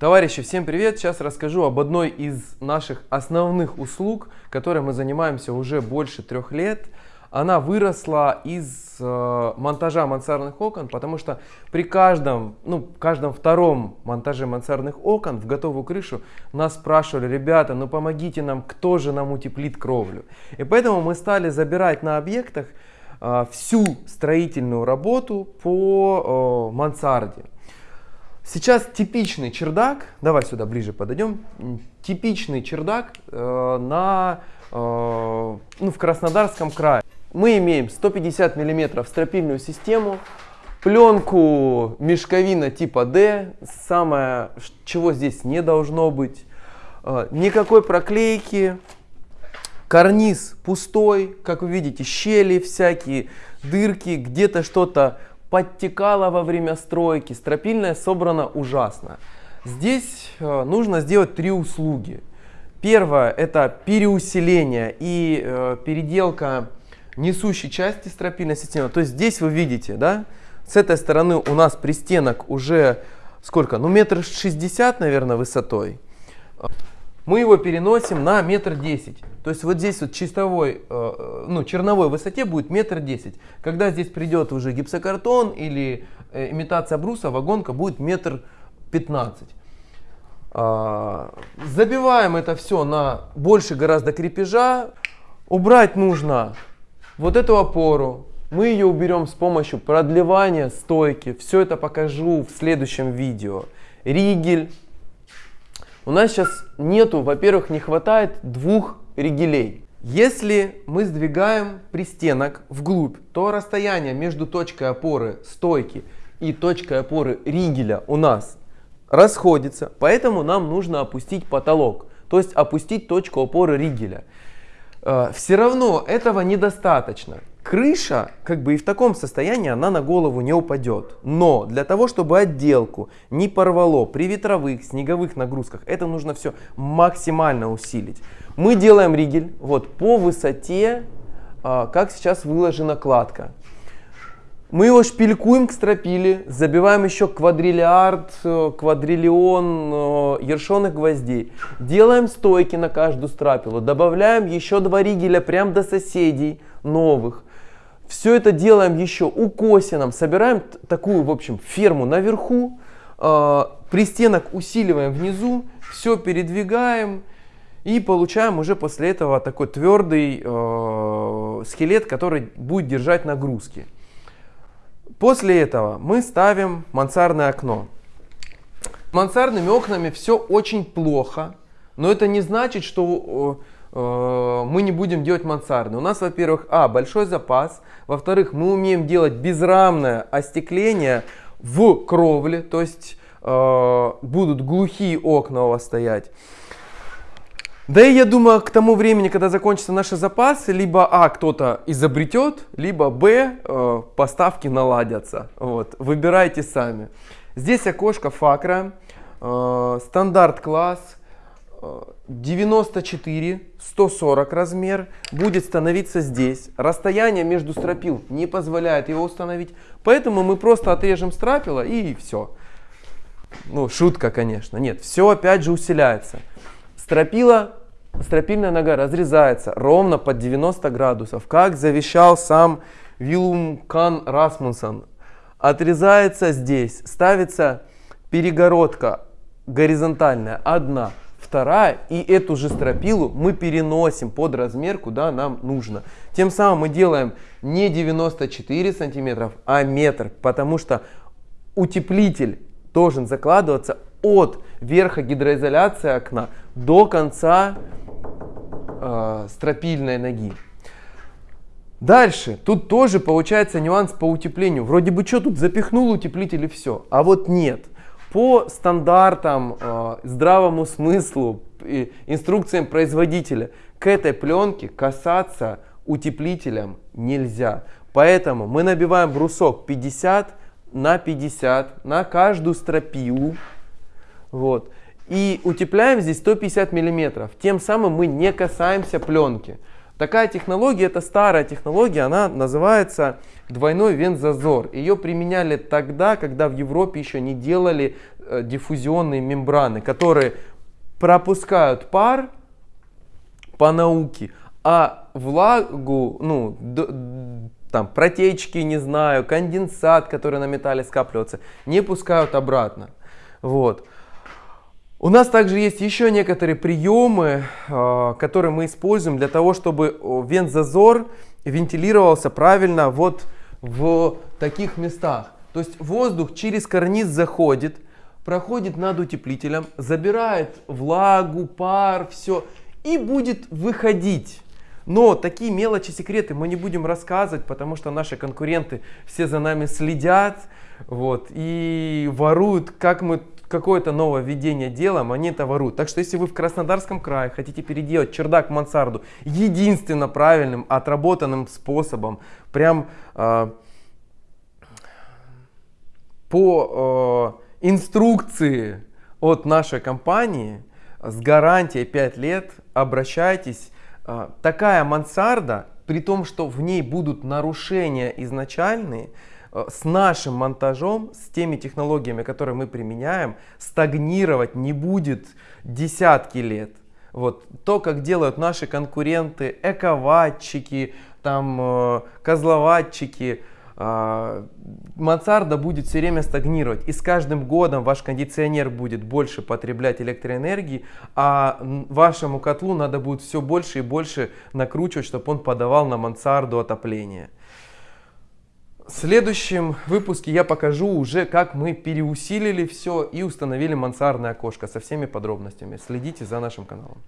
Товарищи, всем привет! Сейчас расскажу об одной из наших основных услуг, которой мы занимаемся уже больше трех лет. Она выросла из э, монтажа мансардных окон, потому что при каждом, ну, каждом втором монтаже мансардных окон в готовую крышу нас спрашивали, ребята, ну помогите нам, кто же нам утеплит кровлю. И поэтому мы стали забирать на объектах э, всю строительную работу по э, мансарде. Сейчас типичный чердак, давай сюда ближе подойдем, типичный чердак э, на, э, ну, в Краснодарском крае. Мы имеем 150 мм стропильную систему, пленку мешковина типа D, самое, чего здесь не должно быть, э, никакой проклейки, карниз пустой, как вы видите, щели всякие, дырки, где-то что-то подтекала во время стройки, стропильная собрана ужасно. Здесь э, нужно сделать три услуги. Первое это переусиление и э, переделка несущей части стропильной системы. То есть здесь вы видите, да, с этой стороны у нас пристенок уже сколько, ну метр шестьдесят, наверное, высотой. Мы его переносим на метр десять. То есть вот здесь вот чистовой, э, ну, черновой высоте будет метр десять. Когда здесь придет уже гипсокартон или э, имитация бруса, вагонка будет метр пятнадцать. А, забиваем это все на больше гораздо крепежа. Убрать нужно вот эту опору. Мы ее уберем с помощью продлевания стойки. Все это покажу в следующем видео. Ригель. У нас сейчас нету, во-первых, не хватает двух ригелей. Если мы сдвигаем пристенок вглубь, то расстояние между точкой опоры стойки и точкой опоры ригеля у нас расходится, поэтому нам нужно опустить потолок, то есть опустить точку опоры ригеля. Э, Все равно этого недостаточно. Крыша, как бы и в таком состоянии, она на голову не упадет. Но для того, чтобы отделку не порвало при ветровых, снеговых нагрузках, это нужно все максимально усилить. Мы делаем ригель вот по высоте, а, как сейчас выложена кладка. Мы его шпилькуем к стропиле, забиваем еще квадриллиард, э, квадриллион э, ершонных гвоздей. Делаем стойки на каждую стропилу, добавляем еще два ригеля прям до соседей новых. Все это делаем еще укосином, собираем такую, в общем, ферму наверху, э, пристенок усиливаем внизу, все передвигаем, и получаем уже после этого такой твердый э, скелет, который будет держать нагрузки. После этого мы ставим мансардное окно. Мансардными окнами все очень плохо, но это не значит, что э, мы не будем делать мансарды. У нас, во-первых, а, большой запас, во-вторых, мы умеем делать безрамное остекление в кровле, то есть э, будут глухие окна у вас стоять. Да и я думаю, к тому времени, когда закончатся наши запасы, либо А, кто-то изобретет, либо Б, э, поставки наладятся. Вот, выбирайте сами. Здесь окошко факра, э, стандарт класс, 94, 140 размер, будет становиться здесь. Расстояние между стропил не позволяет его установить, поэтому мы просто отрежем стропила и все. Ну, шутка, конечно. Нет, все опять же усиляется. Стропила стропильная нога разрезается ровно под 90 градусов, как завещал сам Вилум Кан Расмунсон. Отрезается здесь, ставится перегородка горизонтальная, одна, вторая, и эту же стропилу мы переносим под размер, куда нам нужно. Тем самым мы делаем не 94 сантиметров, а метр, потому что утеплитель должен закладываться от верха гидроизоляции окна до конца э, стропильной ноги. Дальше, тут тоже получается нюанс по утеплению. Вроде бы что тут запихнул утеплитель и все, а вот нет. По стандартам, э, здравому смыслу, и инструкциям производителя к этой пленке касаться утеплителем нельзя. Поэтому мы набиваем брусок 50 на 50 на каждую стропилу. Вот. И утепляем здесь 150 миллиметров. Тем самым мы не касаемся пленки. Такая технология, это старая технология, она называется двойной вент-зазор. Ее применяли тогда, когда в Европе еще не делали э, диффузионные мембраны, которые пропускают пар по науке, а влагу, ну, там, протечки, не знаю, конденсат, который на металле скапливается, не пускают обратно. Вот. У нас также есть еще некоторые приемы, а, которые мы используем для того, чтобы вент-зазор вентилировался правильно вот в таких местах. То есть воздух через карниз заходит, проходит над утеплителем, забирает влагу, пар, все и будет выходить. Но такие мелочи, секреты мы не будем рассказывать, потому что наши конкуренты все за нами следят вот, и воруют, как мы какое-то новое введение делаем, они воруют. Так что если вы в Краснодарском крае хотите переделать чердак в мансарду единственно правильным, отработанным способом, прям э, по э, инструкции от нашей компании с гарантией 5 лет обращайтесь. Э, такая мансарда, при том, что в ней будут нарушения изначальные, с нашим монтажом, с теми технологиями, которые мы применяем, стагнировать не будет десятки лет. Вот то, как делают наши конкуренты, эковатчики, там э, козловатчики, э, мансарда будет все время стагнировать. И с каждым годом ваш кондиционер будет больше потреблять электроэнергии, а вашему котлу надо будет все больше и больше накручивать, чтобы он подавал на мансарду отопление. В следующем выпуске я покажу уже, как мы переусилили все и установили мансардное окошко со всеми подробностями. Следите за нашим каналом.